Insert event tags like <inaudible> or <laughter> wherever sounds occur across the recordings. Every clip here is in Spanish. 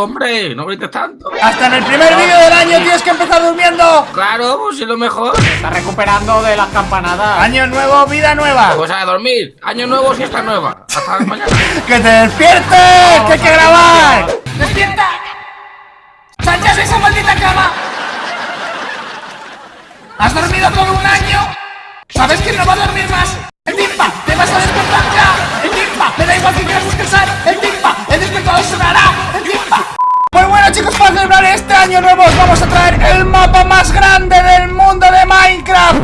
durmiendo, hombre. No grites tanto. Hasta en el primer vídeo del año tienes que empezar durmiendo. Claro, pues si lo mejor. Está recuperando de las campanadas. Año nuevo, vida nueva. Pues a dormir. Año nuevo, siesta nueva. Hasta mañana. <laughs> ¡Que te despiertes! ¡Que hay que grabar! ¡Despierta! ¡Sal ya de esa maldita cama! ¿Has dormido todo un año? ¿Sabes quién no va a dormir más? ¡El timpa! ¡Te vas a despertar ya! ¡El timpa! ¡Me da igual que quieras descansar! ¡El Pues bueno chicos, para celebrar este año nuevo os vamos a traer el mapa más grande del mundo de Minecraft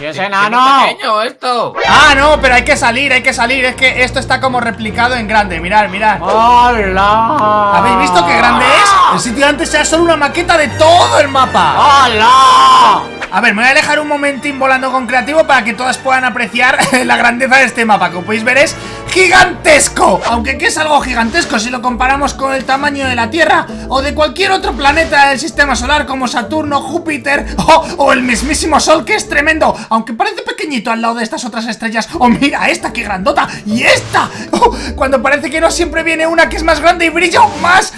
¡Y es enano! pequeño esto! Ah, no, pero hay que salir, hay que salir Es que esto está como replicado en grande Mirad, mirad ¡Hola! ¿Habéis visto qué grande es? El sitio de antes era solo una maqueta de todo el mapa ¡Hola! A ver, me voy a dejar un momentín volando con creativo Para que todas puedan apreciar <laughs> la grandeza de este mapa Como podéis ver es gigantesco Aunque ¿qué es algo gigantesco? Si lo comparamos con el tamaño de la Tierra O de cualquier otro planeta del sistema solar Como Saturno, Júpiter <laughs> o, el mismísimo Sol Que es tremendo Aunque parece pequeñito al lado de estas otras estrellas ¡Oh, mira esta, qué grandota! ¡Y esta! <laughs> Oh, cuando parece que no siempre viene una que es más grande y brilla más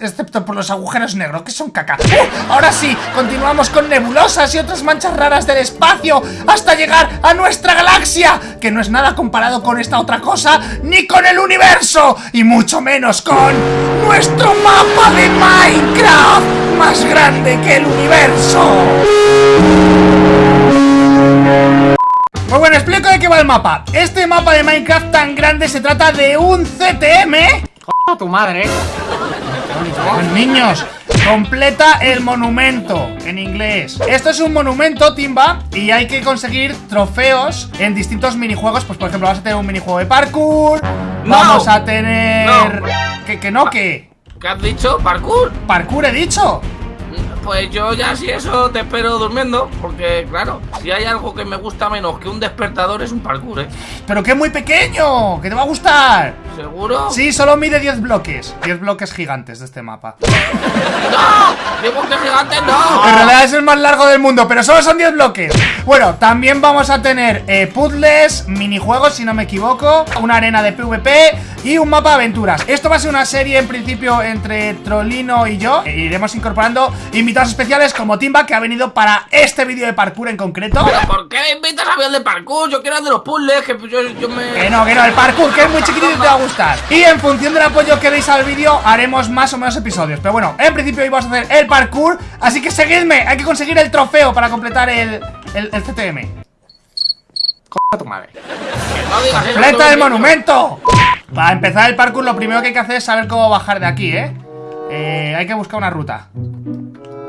Excepto por los agujeros negros, que son caca ¡Uh! Ahora sí, continuamos con nebulosas y otras manchas raras del espacio Hasta llegar a nuestra galaxia Que no es nada comparado con esta otra cosa Ni con el universo Y mucho menos con nuestro mapa de Minecraft Más grande que el universo pues bueno, explico de qué va el mapa Este mapa de Minecraft tan grande se trata de un CTM ¡A tu madre! Niños, completa el monumento en inglés. Esto es un monumento, Timba, y hay que conseguir trofeos en distintos minijuegos. Pues por ejemplo, vas a tener un minijuego de parkour. No. Vamos a tener. No. ¿Que, que no, que ¿Qué has dicho? ¿Parkour? Parkour he dicho. Pues yo ya si eso te espero durmiendo Porque claro, si hay algo que me gusta menos que un despertador es un parkour, ¿eh? Pero que es muy pequeño, que te va a gustar. ¿Seguro? Sí, solo mide 10 bloques. 10 bloques gigantes de este mapa. <laughs> ¡No! ¡Digo que gigante no! En realidad es el más largo del mundo, pero solo son 10 bloques Bueno, también vamos a tener eh, puzzles, minijuegos si no me equivoco Una arena de PvP y un mapa de aventuras Esto va a ser una serie en principio entre Trollino y yo e Iremos incorporando invitados especiales como Timba que ha venido para este vídeo de parkour en concreto ¿Pero por qué me invitas a ver el de parkour? Yo quiero el de los puzzles, que yo, yo me... Que no, que no, el parkour, que es muy chiquitito y te va a gustar Y en función del apoyo que deis al vídeo Haremos más o menos episodios Pero bueno, en principio hoy vamos a hacer el parkour Así que seguidme, hay que conseguir el trofeo Para completar el, el, el CTM ¡A tu madre! ¡Completa el monumento! Para empezar el parkour lo primero que hay que hacer es saber cómo bajar de aquí, ¿eh? Eh, hay que buscar una ruta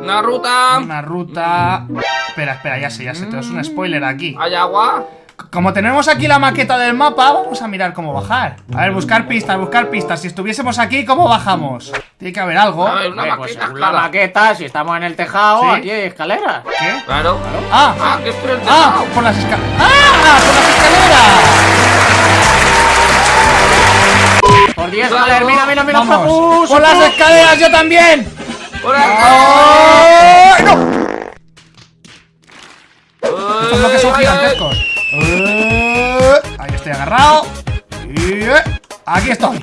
Una ruta... Una ruta... Espera, espera, ya sé, ya sé, te es un spoiler aquí ¿Hay agua? Como tenemos aquí la maqueta del mapa, vamos a mirar cómo bajar A ver, buscar pistas, buscar pistas Si estuviésemos aquí, ¿cómo bajamos? Tiene que haber algo A ver, una pues maqueta, la escala. maqueta, si estamos en el tejado, Sí. aquí hay escaleras. ¿Qué? Claro. Ah, Ah, que estoy en el ah, tejado. por las escaleras ¡Ah! ¡Por las escaleras! Por 10, Claro. joder, mira, mira, mira, por las escaleras yo también ¡Ay, no! Estos bloques son Ay, ay, gigantescos. Ahí estoy agarrado. Y eh, aquí estoy.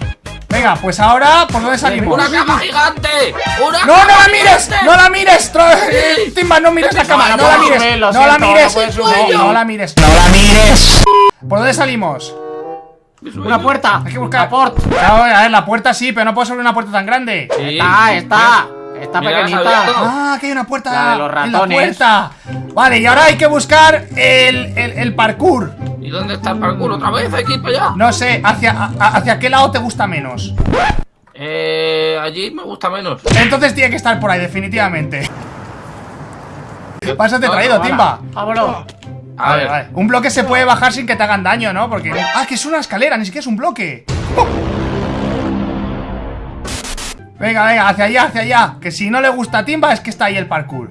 Venga, pues ahora, ¿por dónde salimos? ¡Una cama gigante! ¡Una ¡No, no la mires! gigante! ¡No la mires! Tro- Timba, no mires la cámara, no la no, mires. no, la mires. no subir. La mires. No la mires. ¿Por dónde salimos? Una puerta. Hay que buscar. La port. Claro, a ver, la puerta sí, pero no puedo abrir una puerta tan grande. Sí. Está, está. Está Mira, pequeñita. Ah, que hay una puerta La de los en la puerta. Vale, y ahora hay que buscar el, el, el parkour. ¿Y dónde está el parkour? ¿Otra vez? ¿Hay que ir para allá? No sé, ¿hacia, a- hacia qué lado te gusta menos? Eh... Allí me gusta menos. Entonces tiene que estar por ahí, definitivamente. Pásate No, traído, no, Timba. Vámonos. A Vale, ver. vale. Un bloque se puede bajar sin que te hagan daño, ¿no? Porque. Ah, que es una escalera, ni siquiera es un bloque. ¡Oh! Venga, venga, hacia allá, hacia allá. Que si no le gusta a Timba es que está ahí el parkour.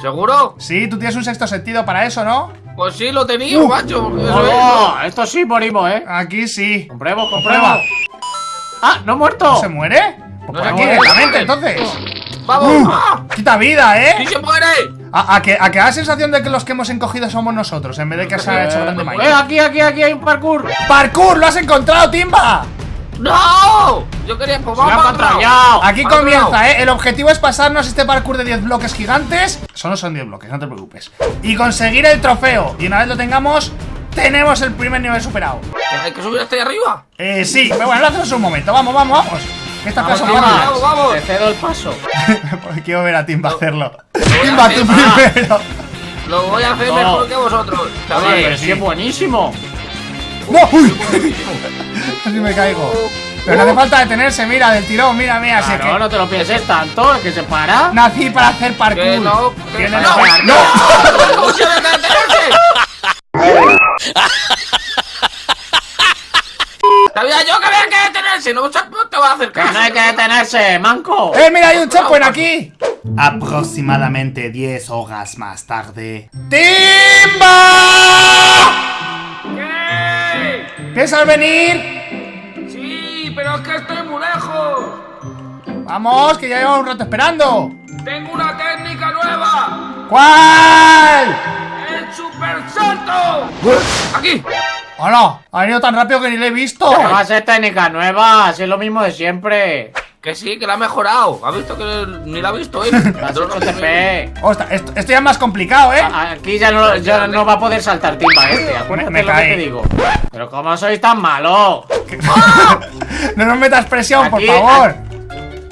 ¿Seguro? Sí, tú tienes un sexto sentido para eso, ¿no? Pues sí, lo tenía, Uh. macho. eso esto sí morimos, eh. Aquí sí. Compruebo, Comprueba. compruebo. Ah, no he muerto. ¿Se muere? Pues No por aquí directamente, no entonces. ¡Vamos! Uh, ¡Ah! quita vida, ¡Sí ¿eh? se muere! A, a que, a que da la sensación de que los que hemos encogido somos nosotros, en vez de que se ha hecho grande Eh, Mike. aquí, aquí, aquí hay un parkour. ¡Parkour! ¡Lo has encontrado, Timba! ¡No! Yo quería pues ya. Aquí comienza. ¿eh? El objetivo es pasarnos este parkour de 10 bloques gigantes. Solo son 10 bloques, no te preocupes. Y conseguir el trofeo. Y una vez lo tengamos, tenemos el primer nivel superado. ¿Hay que subir hasta ahí arriba? Eh, sí, pero bueno, lo hacemos un momento. Vamos, vamos, vamos. Vamos, vamos, vamos. Te cedo el paso. <laughs> fáciles. Quiero ver a Timba hacerlo. voy a Timba, tú hacer, primero. Lo voy a hacer No. mejor que vosotros. Chavales. pero sí es buenísimo. ¡No! ¡Uy! Casi <laughs> me caigo. Pero no hace falta detenerse, mira, del tirón, mira, mira. si es Claro, que no te lo pienses tanto, es que se para. nací para hacer parkour. Que no, que no. No. ¿Cómo se me cae Sabía yo que había que detenerse, no no te vas a hacer Que no hay que detenerse, manco. ¡Eh, mira, hay un checkpoint aquí! Aproximadamente 10 horas más tarde. ¡Timba! ¿Qué? ¿Piensas venir? Sí, pero es que estoy muy lejos. Vamos, que ya llevamos un rato esperando. Tengo una técnica nueva. ¿Cuál? ¡El super salto! Aquí. Hola, ha venido tan rápido que ni le he visto. Que va a ser técnica nueva, es lo mismo de siempre. Que sí, que la ha mejorado. ¿Ha visto que ni la ha visto él? <laughs> TP. Ostras, esto, esto ya es más complicado, ¿eh? Aquí ya no, ya no va a poder saltar timba este, acuérdate Me lo que te digo. Pero cómo sois tan malos. <laughs> no nos metas presión, por Aquí, favor.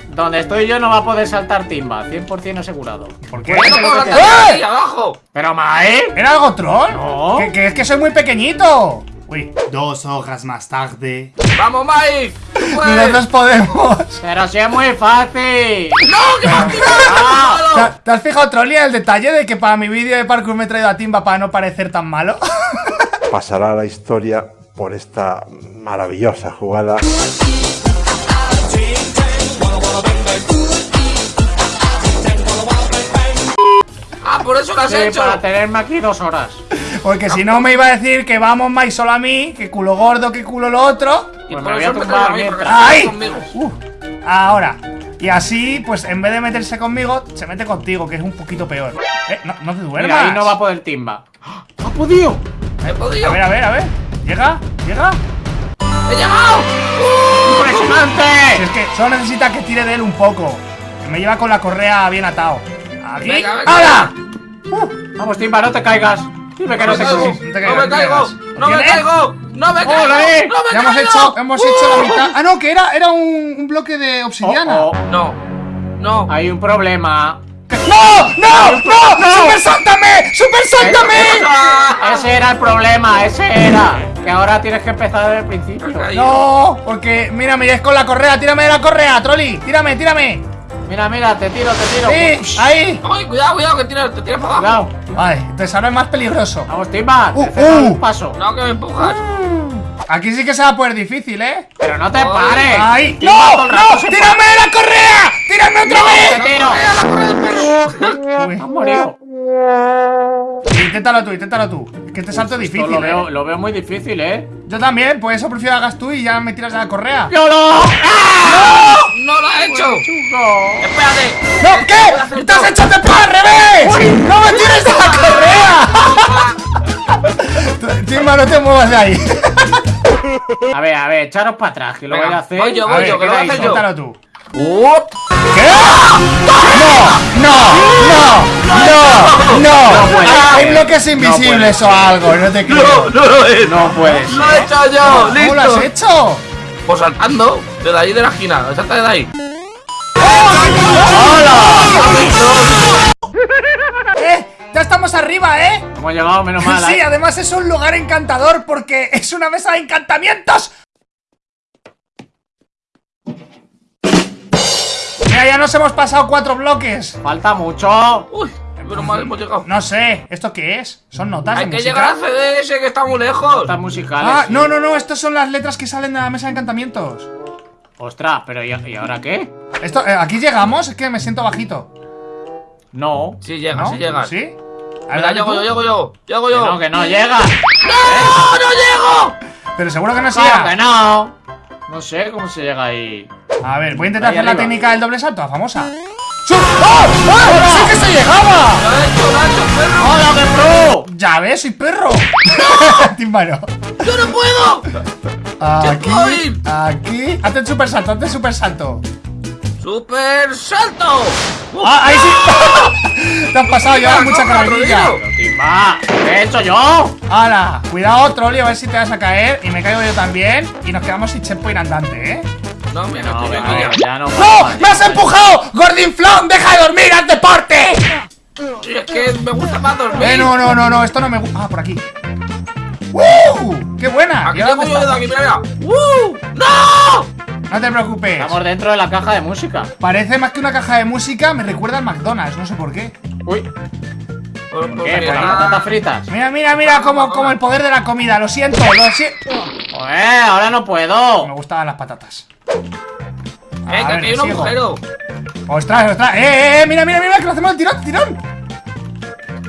Donde estoy yo no va a poder saltar timba, 100% asegurado. ¿Por qué? ¿Por qué no puedo lo que saltar ¡Eh! abajo? Pero Mae, ¿Era algo troll? No. Que, que es que soy muy pequeñito. Uy, dos horas más tarde. ¡Vamos, Mike! ¡Tú puedes! Nosotros podemos. pero si es muy fácil. ¡No, que me has ¿Te, tirado! te has fijado, Trolli, en el detalle de que para mi vídeo de parkour me he traído a Timba para no parecer tan malo? <laughs> pasará la historia por esta maravillosa jugada. Ah, por eso lo has Sí, hecho. para tenerme aquí dos horas. Porque si no me iba a decir que vamos más solo a mí, que culo gordo, que culo lo otro. Y Pues por me voy a me tumbar a mí, conmigo. Uh, ahora. Y así, pues en vez de meterse conmigo, se mete contigo, que es un poquito peor. Eh, no, no te duermas. Mira, ahí no va a poder timba. ¡Ha podido! He podido. A ver, a ver, a ver. Llega, llega. ¡He llegado! ¡Uh! Si ¡Impresionante! es que solo necesita que tire de él un poco. Que me lleva con la correa bien atado. Aquí. Venga. ¡Hala! Vamos, timba, no te caigas. Dime que no No te caigo. No te no caigas, me no caigo, no me caigo, no me caigo, ¡Ole! no me Ya hemos caigo. hecho, hemos hecho la mitad. Ah, no, que era, era un, un bloque de obsidiana. Oh, oh, No, no. Hay un problema. ¡No! ¡No! ¡No! ¡Super sáltame! ¡Super sáltame! Ah, Ese era el problema, ese era. Que ahora tienes que empezar desde el principio. No, porque mira, me lleves con la correa, tírame de la correa, Trolli, tírame, tírame. Mira, mira, te tiro, te tiro. Sí, ahí. Ay, cuidado, cuidado, que tienes, te tiras para abajo. Cuidado. Vale, entonces ahora es más peligroso. Vamos, timba, Uh, uh. un paso. No, que me empujas. Aquí sí que se va a poder difícil, ¿eh? Pero no te Ay. pares. Todo ¡No! ¡No! ¡Tírame de la correa! ¡Tírame otra vez! Te tiro. ¡Eh, la correa del perro! Uy, Has morido. inténtalo tú, inténtalo tú. Es que este salto es difícil. lo veo, ¿eh? lo veo muy difícil, ¿eh? Yo también, por eso prefiero hagas tú y ya me tiras de la correa. ¡Yolo! ¡No lo he hecho! ¡Espérate! ¡No! A ¿Qué? hacer ¡Te has todo. hecho TP al revés! ¡No me tires de la correa! <laughs> Timba, no te muevas de ahí. A ver, a ver, echaros para atrás, que lo voy a hacer. voy yo, voy yo, que lo voy a hacer yo. tú. ¡Uh! ¿Qué? ¡No! ¡No! ¡No! ¡No! ¡No! puede Hay bloques invisibles o algo, no te creo. ¡No lo he No puedes. ¡Lo he hecho yo! ¿Cómo lo has hecho? Pues saltando, de ahí de la esquina, salta de ahí. ¡Eh! ¡Ya estamos arriba, eh! Hemos llegado, menos mal. Sí, ¿eh? además es un lugar encantador porque es una mesa de encantamientos. Mira, ya nos hemos pasado cuatro bloques. Falta mucho. Uy, pero mal hemos llegado. No sé, ¿esto qué es? ¿Son notas Hay de que música? llegar al CDS que está muy lejos. Estas musicales. Ah, sí. no, no, no, estas son las letras que salen de la mesa de encantamientos. Ostras, pero ¿y, y ahora qué? Esto, eh, aquí llegamos, es que me siento bajito. No. Sí llega, ¿No? sí llega. ¿Sí? A ver, llego yo, llego yo, llego Que yo. no, que no llega. ¡No, no llego! Pero seguro que no ¿Cómo sea. que no? No sé cómo se llega ahí. A ver, voy a intentar Ahí hacer la técnica del doble salto, la famosa. ¡Su- ¡Oh! ¡Oh! ¡Sí que se llegaba! ¡Hola, qué pro! Ya ves, soy perro. No. <laughs> ¡Yo no puedo! Aquí, Checkpoint. aquí. Hazte el super salto, hazte el super salto. ¡Super salto! ¡Ah, ahí sí! <laughs> Te has pasado, llevas mucha carrerilla. ¿qué he hecho yo? Ahora, cuidado, Trolli, a ver si te vas a caer. Y me caigo yo también. Y nos quedamos sin checkpoint andante, ¿eh? No, mira, No, aquí ya. no. ¡No! ¡Me has empujado! ¡Gordinflón! ¡Deja de dormir! ¡Haz deporte! Es que me gusta más dormir. Eh, no, no, no, no, esto no me gusta. Ah, por aquí. ¡Uh! ¡Qué buena! Aquí ¿Y ahora tengo yo de aquí, mira, mira. ¡Uh! ¡No! No te preocupes. Estamos dentro de la caja de música. Parece más que una caja de música, me recuerda al McDonald's, no sé por qué. Uy, Por, por ¿qué? ¿Por las patatas fritas? Mira, mira, mira como, como el poder de la comida, lo siento, lo siento. Joder, ahora no Me puedo. gustaban las patatas. A Eh, que ver, hay un agujero. ¡Ostras, ostras! ¡Eh, eh, eh! ¡Mira, mira, mira! ¡Que lo hacemos al tirón, tirón!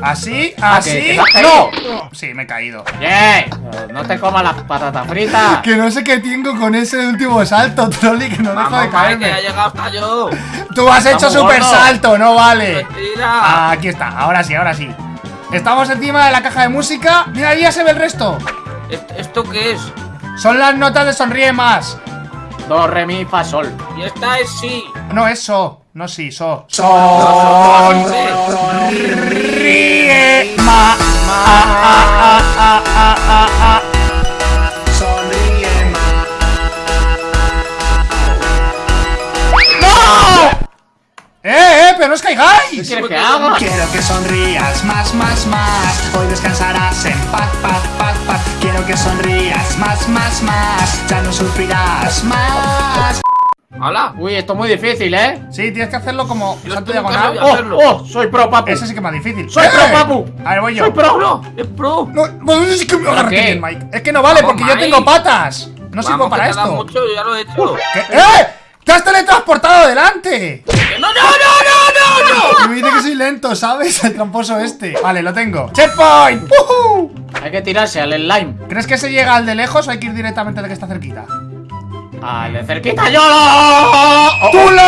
Así, Ah, así. ¡No! Sí, me he caído. ¡Yeah! No te comas las patatas fritas. Que no sé qué tengo con ese último salto, Trolli, que no dejo Vamos, de Mike, que ya he caerme. llegado hasta yo. Tú has hecho super gordos. salto, no vale. Mentira. Ah, aquí está, ahora sí, ahora sí. Estamos encima de la caja de música. Mira, ahí ya se ve el resto. ¿Est- ¿Esto qué es? Son las notas de sonríe más. Do, re, mi, fa, sol. Y esta es sí. No, es so. No, sí, so. Sí. Sonríe más. Ah, ah, ah, ah, ah, ah. ¡Eh, eh! ¡Pero no os ¿Qué caigáis! quieres que haga? Quiero que sonrías más, más, más. Hoy descansarás en paz, paz, paz, paz. Quiero que sonrías más, más, más. Ya no sufrirás más. ¡Hala! Uy, esto es muy difícil, ¿eh? Sí, tienes que hacerlo como Yo salto diagonal. ¡Oh, hacerlo. oh! Soy pro, papu. Ese sí que es más difícil. ¡Soy ¡Eh! pro, papu! A ver, voy yo. ¡Soy pro! ¡No! ¡Es pro! No, no, es que me qué? bien, Mike. Es que no vale, Vamos, porque yo Mike. tengo patas. No sirvo Vamos, para que te da esto. mucho, yo ya lo he hecho. ¿Qué? ¡Eh! ¡Te has teletransportado adelante! ¡Que ¡No, no, no, no, no, no! <laughs> Y me dice que soy lento, ¿sabes? El tramposo este. Vale, lo tengo. ¡Checkpoint! ¡Ujú! Hay que tirarse al slime. ¿Crees que se llega al de lejos o hay que ir directamente al que está cerquita? Al de cerquita, yo lo. ¡Oh, oh! ¡Tulo!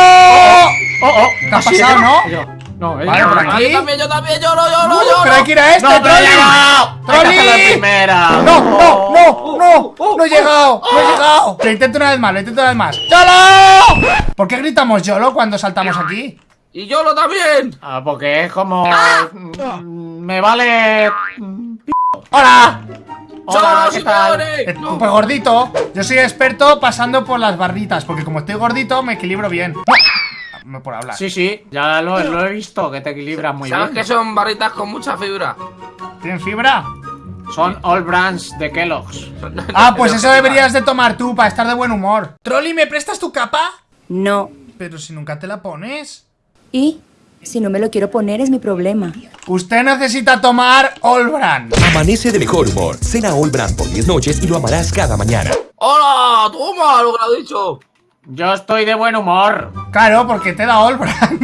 ¡Oh, oh! ¿Te has ¿Ah, sí? pasado, no? Yo. No, Vale, yo. por aquí. Yo también, yo también, yo no, yo no, Uh, yo pero hay que ir a este, ¡No, Trolli. no! ¡No, no, no, no! ¡No he llegado! ¡No he llegado! Lo intento una vez más, lo intento una vez más. ¡YOLO! ¿Por qué gritamos YOLO cuando saltamos aquí? Y yo lo también. Ah, porque es como. mm, Me vale. mm, ¡Hola! Hola, ¡Somos ¿qué tal? Eh, No. Pues gordito. Yo soy experto pasando por las barritas, porque como estoy gordito me equilibro bien. ¡No! Por hablar. Sí, sí, ya lo, lo he visto, que te equilibras muy ¿Sabes bien. que son barritas con mucha fibra? ¿Tienen fibra? Son All Brands de Kellogg's. Ah, pues eso deberías de tomar tú para estar de buen humor. Trolli, ¿me prestas tu capa? No. Pero si nunca te la pones. ¿Y? Si no me lo quiero poner es mi problema. Usted necesita tomar All Brand. Amanece de mejor humor. Cena All Brand por 10 noches y lo amarás cada mañana. ¡Hola! ¡Toma lo que lo he dicho! Yo estoy de buen humor. Claro, porque te da All Brand.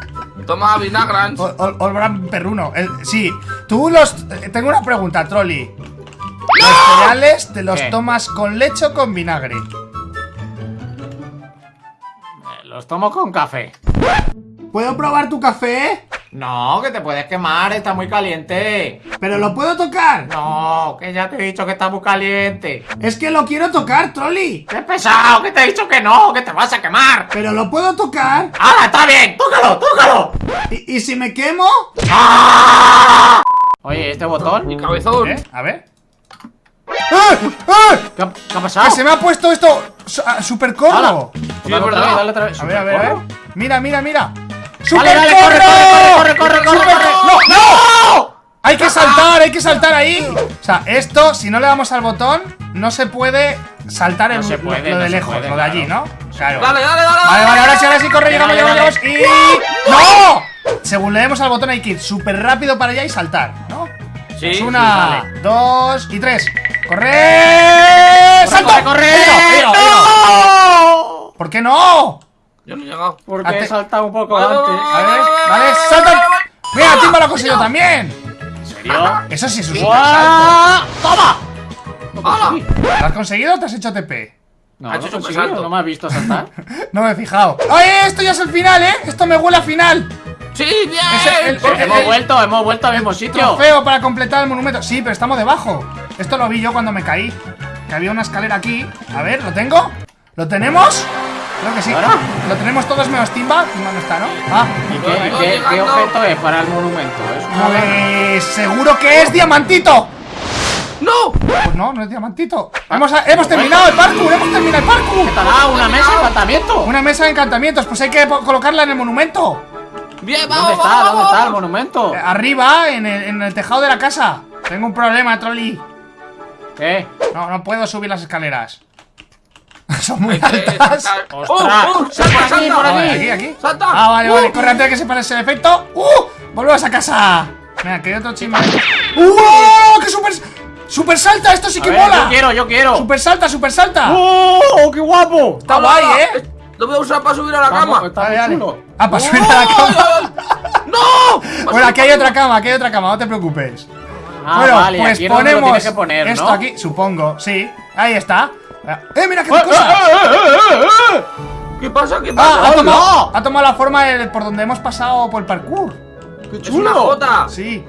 <laughs> Toma All Brand perruno. El- sí, tú los. eh, Tengo una pregunta, Trolli. Los cereales te los ¿Qué? tomas con leche o con vinagre. Los tomo con café. ¿Puedo probar tu café? No, que te puedes quemar, está muy caliente. ¿Pero lo puedo tocar? No, que ya te he dicho que está muy caliente. Es que lo quiero tocar, Trolli. ¡Qué pesado! Que te he dicho que no, que te vas a quemar. ¿Pero lo puedo tocar? ¡Ahora está bien! ¡Tócalo, tócalo! ¿Y, y si me quemo? Oye, este botón. Mi cabezón. ¿Eh? A ver. ¡Eh! ¡Eh! ¿Qué, ha- qué ha pasado? ¡Que se me ha puesto esto su- ah, súper cómodo! Sí, es Dale otra verdad. vez, dale otra vez. A ver, a ver, a ver. Mira, mira, mira. Dale, ¡Súper dale, corre, corre, corre, corre, corre, ¡Súper corre. co- ¡No! ¡No! Hay que saltar, hay que saltar ahí. O sea, esto, si no le damos al botón, no se puede saltar No el, se lo- puede, lo no de se lejos, puede, lo de allí, claro. ¿no? Claro. Dale, dale, dale. Vale, vale, ahora sí, ahora sí, corre, llegamos, Dale, llegamos, dale, llegamos. Y. ¡No! Según le demos al botón hay que ir súper rápido para allá y saltar, ¿no? Sí, Es sí, una, dale. dos y tres. ¡Corre! ¡Salto! ¡Corre, corre! Ido. ¡No! ¿Por qué no? Yo no he llegado. Porque he saltado un poco Vale, antes. A ver, vale, salta. Mira, Timba lo ha conseguido también. ¿En serio? Eso sí es un super salto. ¡Guau! ¡Toma! ¡Hala! ¿Lo has conseguido o te has hecho TP? No, Ha hecho no un salto. no me has visto saltar. <laughs> No me he fijado. ¡Oye, esto ya es el final, eh! Esto me huele a final. ¡Sí, bien! Ese- el- Porque- hemos vuelto, hemos vuelto al mismo sitio. Trofeo para completar el monumento. Sí, pero estamos debajo. Esto lo vi yo cuando me caí. Que había una escalera aquí. A ver, ¿lo tengo? ¿Lo tenemos? Creo que sí. Ahora. Lo tenemos todos menos Timba. Timba no está, ¿no? Ah. ¿Y qué, qué- qué objeto es para el monumento? ¿Es lana? Pues seguro que es diamantito. ¡No! Pues no, no es diamantito. Hemos, hemos terminado el parkour, hemos terminado el parkour. ¡Estará una mesa de encantamiento! Una mesa de encantamientos, pues hay que colocarla en el monumento. ¡Bien, vamos, ¿Dónde está? vamos, ¿Dónde está el monumento? Eh, Arriba, en el, en el tejado de la casa. Tengo un problema, Trolli. ¿Qué? No, no puedo subir las escaleras. Son muy Hay que altas. ¡Ostras! ¡Oh, oh! ¡Salta, salta! por Ah, aquí. aquí, aquí. ¡Salta! Ah, vale, vale, ¡Uh! corre antes de que se parece el efecto. ¡Uh! ¡Volvemos a casa! Mira, que hay otro chisme. <laughs> ¡Uh! ¡Qué super! ¡Super salta! ¡Esto sí que ver, mola! yo quiero, yo quiero. ¡Super salta, super salta! ¡Oh, qué guapo! Está guay, ¿eh? Lo voy a usar para subir a la Vamos, cama. está muy chulo. Ah, para subir a la cama. ¡No! <laughs> Bueno, aquí hay otra cama, aquí hay otra cama, no te preocupes. Ah, bueno, vale, pues ponemos tienes que poner, esto aquí, supongo, sí. Ahí está. ¡Eh, mira qué ¡Eh, cosa! eh, eh! ¿Qué pasa? ¿Qué Ah, pasa? ha tomado, ha tomado la forma de- por donde hemos pasado por el parkour. ¡Qué ¡Es una chulo! jota! Sí.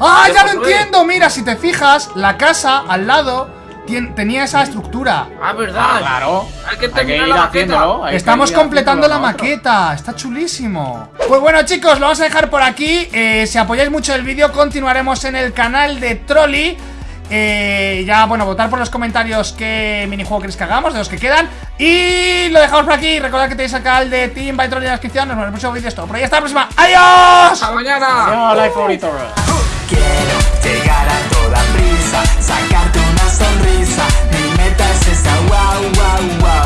¡Ah, ¿Qué ya lo entiendo! Mira, si te fijas, la casa al lado tien- tenía esa estructura. Ah, verdad. Ah, claro. Hay que Hay que terminar la maqueta. Estamos completando la maqueta, está chulísimo. Pues bueno chicos, lo vamos a dejar por aquí. Eh, si apoyáis mucho el vídeo, continuaremos en el canal de Trolli. Eh, ya, bueno, votar por los comentarios qué minijuego queréis que hagamos, de los que quedan. Y lo dejamos por aquí. Recordad que tenéis acá el de Team Bytron en la descripción. Nos vemos en el próximo vídeo esto. Por ahí hasta la próxima. ¡Adiós! ¡Hasta mañana! Adiós, like favorito, Quiero llegar a toda prisa, sacarte una sonrisa. Mi meta es esa, wow, wow, wow.